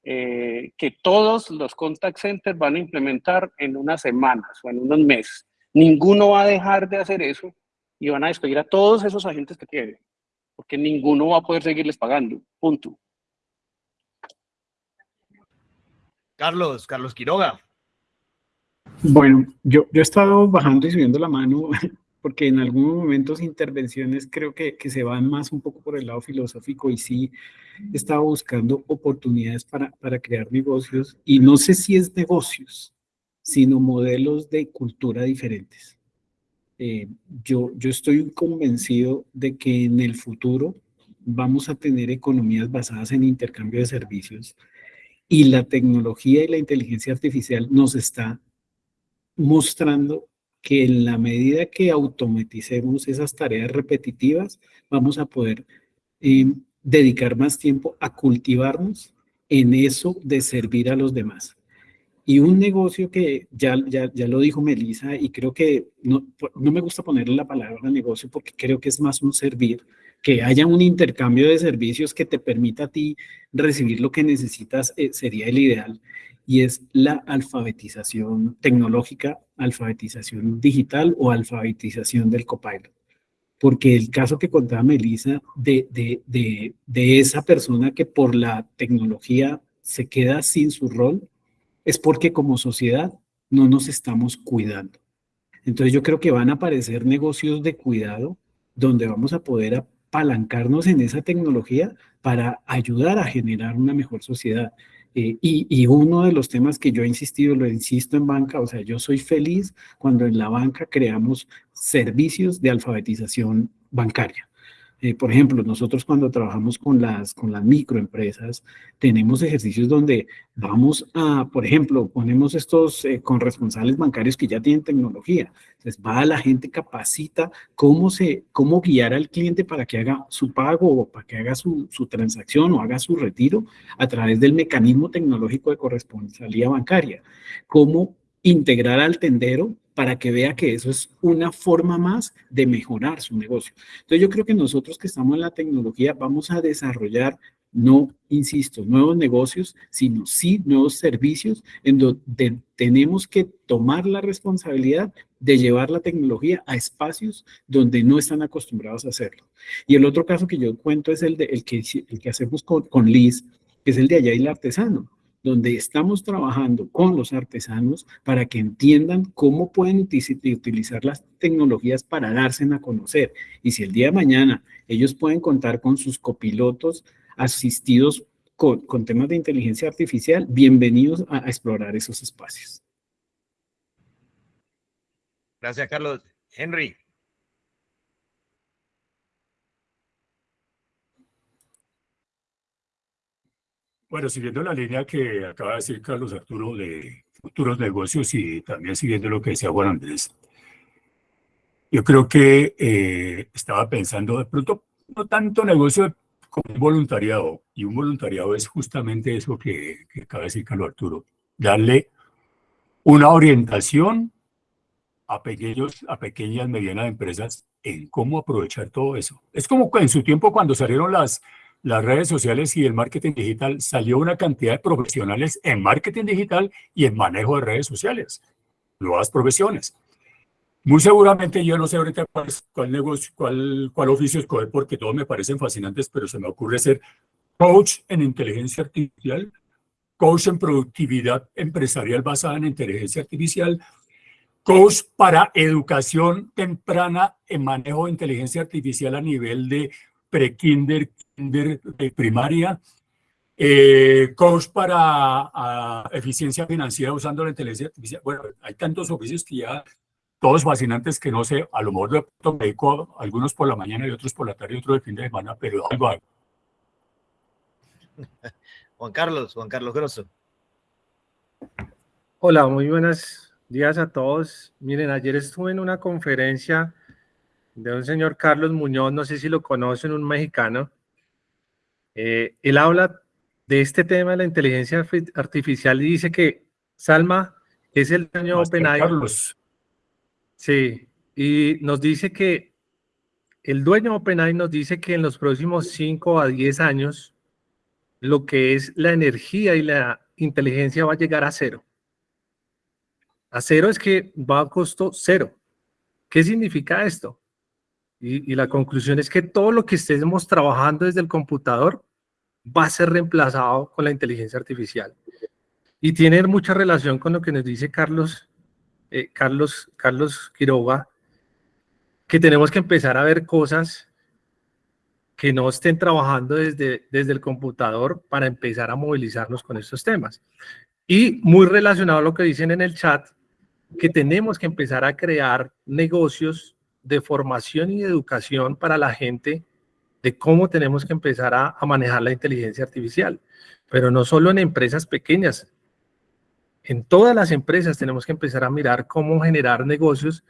[SPEAKER 7] eh, que todos los contact centers van a implementar en unas semanas o en unos meses. Ninguno va a dejar de hacer eso y van a despedir a todos esos agentes que tienen porque ninguno va a poder seguirles pagando, punto.
[SPEAKER 2] Carlos, Carlos Quiroga.
[SPEAKER 11] Bueno, yo, yo he estado bajando y subiendo la mano porque en algunos momentos intervenciones creo que, que, se van más un poco por el lado filosófico y sí he estado buscando oportunidades para, para crear negocios y no sé si es negocios, sino modelos de cultura diferentes. Eh, yo, estoy convencido de que en el futuro vamos a tener economías basadas en intercambio de servicios y la tecnología y la inteligencia artificial nos está mostrando que en la medida que automaticemos esas tareas repetitivas, vamos a poder eh, dedicar más tiempo a cultivarnos en eso de servir a los demás. Y un negocio que ya, ya, ya lo dijo Melissa y creo que no, no me gusta ponerle la palabra negocio porque creo que es más un servir, que haya un intercambio de servicios que te permita a ti recibir lo que necesitas eh, sería el ideal y es la alfabetización tecnológica, alfabetización digital o alfabetización del copilot. Porque el caso que contaba Melissa de, de, de, de esa persona que por la tecnología se queda sin su rol, es porque como sociedad no nos estamos cuidando. Entonces yo creo que van a aparecer negocios de cuidado donde vamos a poder apalancarnos en esa tecnología para ayudar a generar una mejor sociedad. Eh, y, y, uno de los temas que yo he insistido, lo insisto en banca, o sea, yo soy feliz cuando en la banca creamos servicios de alfabetización bancaria. Eh, por ejemplo, nosotros cuando trabajamos con las, con las microempresas, tenemos ejercicios donde vamos a, por ejemplo, ponemos estos eh, con responsables bancarios que ya tienen tecnología. Entonces, va la gente, capacita cómo, se, cómo guiar al cliente para que haga su pago o para que haga su, su transacción o haga su retiro a través del mecanismo tecnológico de corresponsalía bancaria. Cómo integrar al tendero para que vea que eso es una forma más de mejorar su negocio. Entonces yo creo que nosotros que estamos en la tecnología vamos a desarrollar, no, insisto, nuevos negocios, sino sí nuevos servicios en donde tenemos que tomar la responsabilidad de llevar la tecnología a espacios donde no están acostumbrados a hacerlo. Y el otro caso que yo cuento es el, de, el, que, el que hacemos con, con Liz, que es el de allá y el artesano donde estamos trabajando con los artesanos para que entiendan cómo pueden utilizar las tecnologías para darse a conocer. Y si el día de mañana ellos pueden contar con sus copilotos asistidos con, temas de inteligencia artificial, bienvenidos a, a explorar esos espacios.
[SPEAKER 2] Gracias, Carlos. Henry.
[SPEAKER 3] Bueno, siguiendo la línea que acaba de decir Carlos Arturo de futuros negocios y también siguiendo lo que decía Juan Andrés, yo creo que eh, estaba pensando de pronto no tanto negocio como un voluntariado, y un voluntariado es justamente eso que, que acaba de decir Carlos Arturo, darle una orientación a, pequeños, a pequeñas, medianas empresas en cómo aprovechar todo eso. Es como en su tiempo cuando salieron las, las redes sociales y el marketing digital, salió una cantidad de profesionales en marketing digital y en manejo de redes sociales, nuevas profesiones. Muy seguramente yo no sé ahorita cuál, negocio, cuál, cuál oficio escoger porque todos me parecen fascinantes, pero se me ocurre ser coach en inteligencia artificial, coach en productividad empresarial basada en inteligencia artificial, coach para educación temprana en manejo de inteligencia artificial a nivel de pre-kinder, de primaria, eh, coach para eficiencia financiera usando la inteligencia artificial. Bueno, hay tantos oficios que ya, todos fascinantes que no sé, a lo mejor de me dedico algunos por la mañana y otros por la tarde y otros de fin de semana, pero algo hay.
[SPEAKER 2] Juan Carlos, Juan Carlos Grosso.
[SPEAKER 12] Hola, muy buenos días a todos. Miren, ayer estuve en una conferencia de un señor Carlos Muñoz, no sé si lo conocen, un mexicano, eh, él habla de este tema de la inteligencia artificial y dice que Salma es el dueño de OpenAI. Sí, y nos dice que el dueño de OpenAI nos dice que en los próximos 5 a 10 años lo que es la energía y la inteligencia va a llegar a cero. A cero es que va a costo cero. ¿Qué significa esto? Y, la conclusión es que todo lo que estemos trabajando desde el computador va a ser reemplazado con la inteligencia artificial. Y tiene mucha relación con lo que nos dice Carlos, eh, Carlos, Carlos Quiroga, que tenemos que empezar a ver cosas que no estén trabajando desde, desde el computador para empezar a movilizarnos con estos temas. Y muy relacionado a lo que dicen en el chat, que tenemos que empezar a crear negocios de formación y educación para la gente de cómo tenemos que empezar a, manejar la inteligencia artificial. Pero no solo en empresas pequeñas, en todas las empresas tenemos que empezar a mirar cómo generar negocios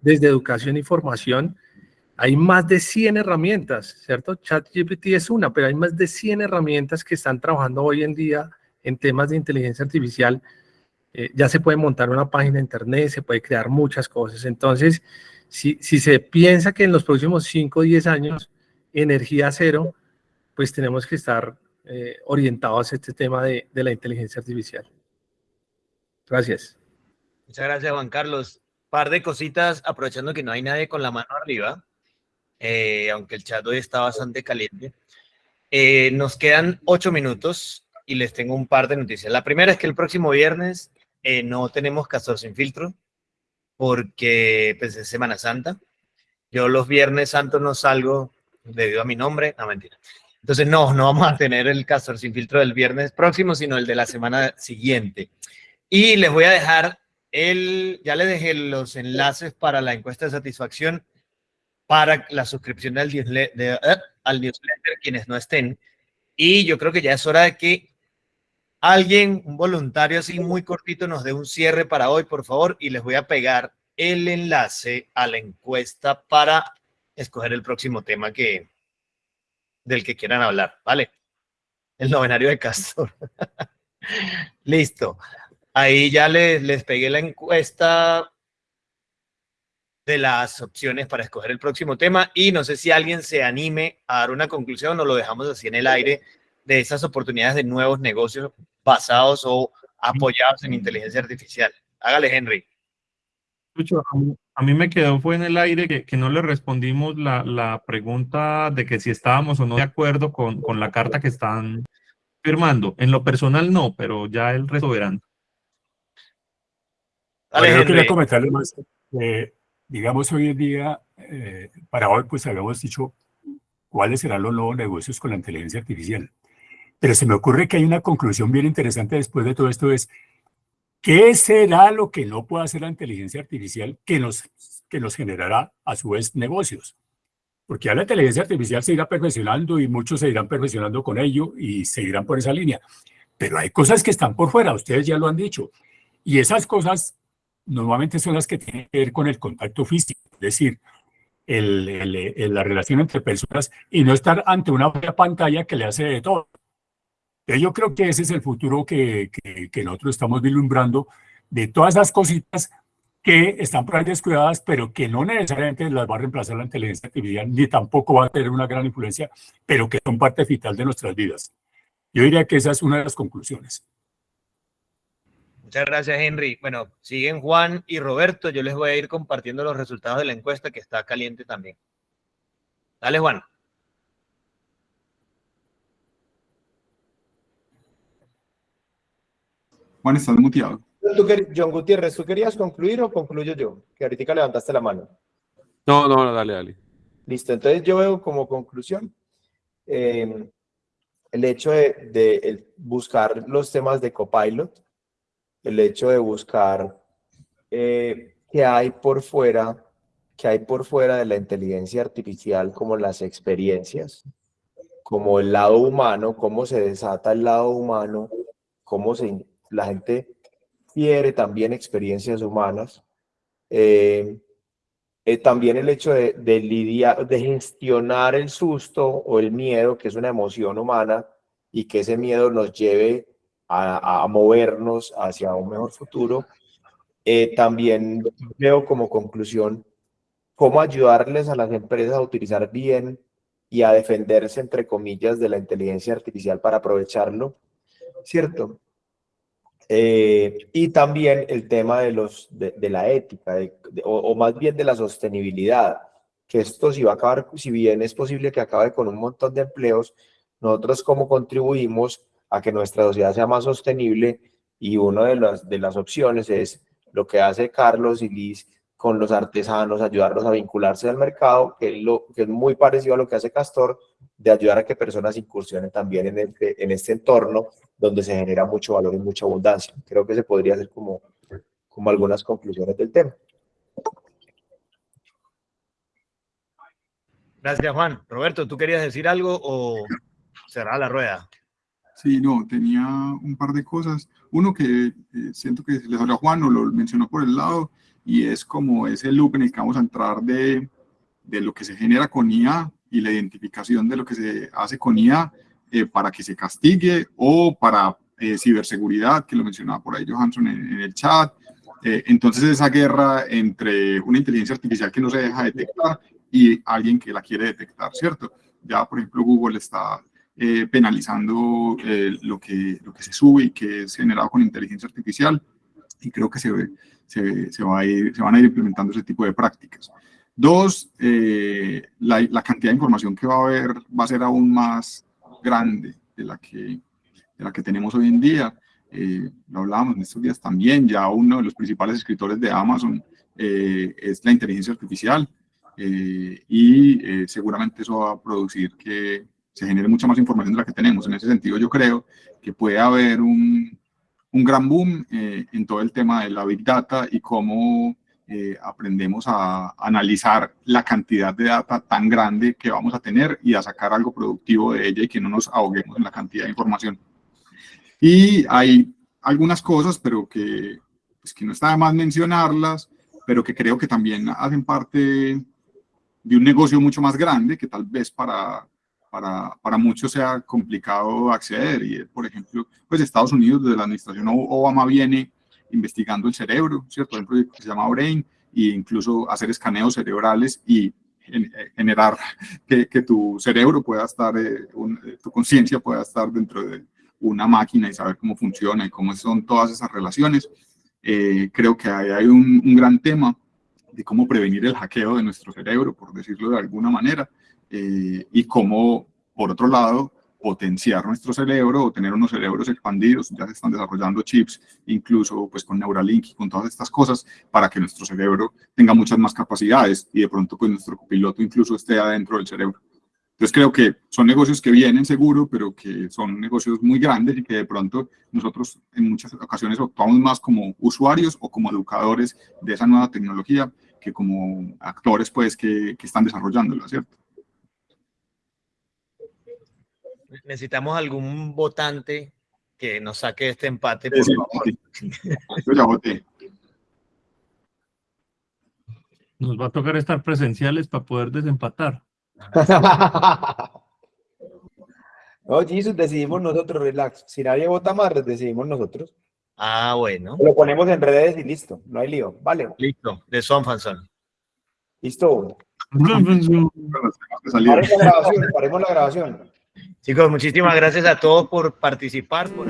[SPEAKER 12] desde educación y formación. Hay más de 100 herramientas, ¿cierto? ChatGPT es una, pero hay más de 100 herramientas que están trabajando hoy en día en temas de inteligencia artificial. Eh, ya se puede montar una página de internet, se puede crear muchas cosas. Entonces, si, se piensa que en los próximos 5 o 10 años energía cero, pues tenemos que estar eh, orientados a este tema de, la inteligencia artificial. Gracias.
[SPEAKER 2] Muchas gracias, Juan Carlos. Par de cositas, aprovechando que no hay nadie con la mano arriba, eh, aunque el chat hoy está bastante caliente. Eh, nos quedan ocho minutos y les tengo un par de noticias. La primera es que el próximo viernes eh, no tenemos Castor sin filtro porque pues, es Semana Santa. Yo los viernes santos no salgo debido a mi nombre, no mentira. Entonces no, no vamos a tener el Castor sin filtro del viernes próximo, sino el de la semana siguiente. Y les voy a dejar el, ya les dejé los enlaces para la encuesta de satisfacción para la suscripción al newsletter, eh, al newsletter quienes no estén. Y yo creo que ya es hora de que alguien, un voluntario así muy cortito, nos dé un cierre para hoy, por favor, y les voy a pegar el enlace a la encuesta para escoger el próximo tema que, del que quieran hablar, ¿vale? El novenario de Castor. Listo. Ahí ya les, les pegué la encuesta de las opciones para escoger el próximo tema y no sé si alguien se anime a dar una conclusión o lo dejamos así en el aire de esas oportunidades de nuevos negocios basados o apoyados en inteligencia artificial. Hágale, Henry.
[SPEAKER 1] A mí me quedó fue en el aire que, que no le respondimos la, la, pregunta de que si estábamos o no de acuerdo con, con la carta que están firmando. En lo personal no, pero ya el resto verán.
[SPEAKER 3] Dale, yo quería comentarle más. Eh, digamos, hoy en día, eh, para hoy, pues habíamos dicho cuáles serán los nuevos negocios con la inteligencia artificial. Pero se me ocurre que hay una conclusión bien interesante después de todo esto, es ¿qué será lo que no puede hacer la inteligencia artificial que nos, que nos generará a su vez negocios? Porque ya la inteligencia artificial se irá perfeccionando y muchos se irán perfeccionando con ello y seguirán por esa línea. Pero hay cosas que están por fuera, ustedes ya lo han dicho. Y esas cosas normalmente son las que tienen que ver con el contacto físico, es decir, el, la relación entre personas y no estar ante una pantalla que le hace de todo. Yo creo que ese es el futuro que, que, nosotros estamos vislumbrando de todas esas cositas que están por ahí descuidadas, pero que no necesariamente las va a reemplazar la inteligencia artificial, ni tampoco va a tener una gran influencia, pero que son parte vital de nuestras vidas. Yo diría que esa es una de las conclusiones.
[SPEAKER 2] Muchas gracias, Henry. Bueno, siguen Juan y Roberto. Yo les voy a ir compartiendo los resultados de la encuesta que está caliente también. Dale, Juan.
[SPEAKER 13] Juan, estás muteado.
[SPEAKER 4] John Gutiérrez, ¿tú querías concluir o concluyo yo? Que ahorita levantaste la mano.
[SPEAKER 13] No, no, dale, dale.
[SPEAKER 4] Listo, entonces yo veo como conclusión eh, el hecho de buscar los temas de Copilot, el hecho de buscar eh, qué hay por fuera, qué hay por fuera de la inteligencia artificial, como las experiencias, como el lado humano, cómo se desata el lado humano, cómo se, la gente quiere también experiencias humanas. Eh, eh, también el hecho de, lidiar, de gestionar el susto o el miedo, que es una emoción humana, y que ese miedo nos lleve a, movernos hacia un mejor futuro. Eh, también veo como conclusión cómo ayudarles a las empresas a utilizar bien y a defenderse, entre comillas, de la inteligencia artificial para aprovecharlo, ¿cierto? Eh, y también el tema de, los, de, la ética, o, o, más bien de la sostenibilidad, que esto si va a acabar, si bien es posible que acabe con un montón de empleos, nosotros cómo contribuimos a que nuestra sociedad sea más sostenible y una de las, de las opciones es lo que hace Carlos y Liz con los artesanos, ayudarlos a vincularse al mercado, que es, lo, que es muy parecido a lo que hace Castor, de ayudar a que personas incursionen también en, este, en este entorno donde se genera mucho valor y mucha abundancia. Creo que se podría hacer como, como algunas conclusiones del tema.
[SPEAKER 2] Gracias, Juan. Roberto, ¿tú querías decir algo o cerrar la rueda?
[SPEAKER 13] Sí, no, tenía un par de cosas. Uno que eh, siento que les habló Juan o lo mencionó por el lado, y es como ese loop en el que vamos a entrar de, de lo que se genera con IA y la identificación de lo que se hace con IA eh, para que se castigue o para eh, ciberseguridad, que lo mencionaba por ahí Johansson en, el chat. entonces esa guerra entre una inteligencia artificial que no se deja detectar y alguien que la quiere detectar, ¿cierto? Ya, por ejemplo, Google está eh, penalizando eh, lo, que, lo que se sube y que es generado con inteligencia artificial y creo que se, se, se, va a ir, se van a ir implementando ese tipo de prácticas. Dos, eh, la, cantidad de información que va a haber va a ser aún más grande de la que, de la que tenemos hoy en día. Eh, lo hablábamos en estos días también, ya uno de los principales escritores de Amazon eh, es la inteligencia artificial eh, y seguramente eso va a producir que se genere mucha más información de la que tenemos. En ese sentido yo creo que puede haber un, un gran boom en todo el tema de la Big Data y cómo aprendemos a analizar la cantidad de data tan grande que vamos a tener y a sacar algo productivo de ella y que no nos ahoguemos en la cantidad de información. Y hay algunas cosas, pero que, pues, que no está de más mencionarlas, pero que creo que también hacen parte de un negocio mucho más grande, que tal vez para, para, para muchos sea complicado acceder. Y, por ejemplo, pues Estados Unidos, desde la administración Obama, viene investigando el cerebro, ¿cierto? Hay un proyecto que se llama Brain, e incluso hacer escaneos cerebrales y generar que, que tu cerebro pueda estar, eh, tu conciencia pueda estar dentro de, una máquina y saber cómo funciona y cómo son todas esas relaciones. Eh, creo que hay, hay un, un, gran tema de cómo prevenir el hackeo de nuestro cerebro, por decirlo de alguna manera, eh, y cómo, por otro lado, potenciar nuestro cerebro o tener unos cerebros expandidos, ya se están desarrollando chips, incluso pues con Neuralink y con todas estas cosas, para que nuestro cerebro tenga muchas más capacidades y de pronto pues nuestro piloto incluso esté adentro del cerebro. Entonces creo que son negocios que vienen seguro, pero que son negocios muy grandes y que de pronto nosotros en muchas ocasiones actuamos más como usuarios o como educadores de esa nueva tecnología que como actores pues que, que están desarrollándola, ¿cierto?
[SPEAKER 2] Necesitamos algún votante que nos saque este empate.
[SPEAKER 13] Por Yo ya voté.
[SPEAKER 1] Nos va a tocar estar presenciales para poder desempatar.
[SPEAKER 4] no, Jesus, decidimos nosotros, relax. Si nadie vota más, decidimos nosotros.
[SPEAKER 2] Ah, bueno.
[SPEAKER 4] Lo ponemos en redes y listo, no hay lío. Vale.
[SPEAKER 2] Listo, de Son Fanson.
[SPEAKER 4] Listo. Paremos la grabación, paremos la grabación.
[SPEAKER 2] Chicos, muchísimas gracias a todos por participar. Por...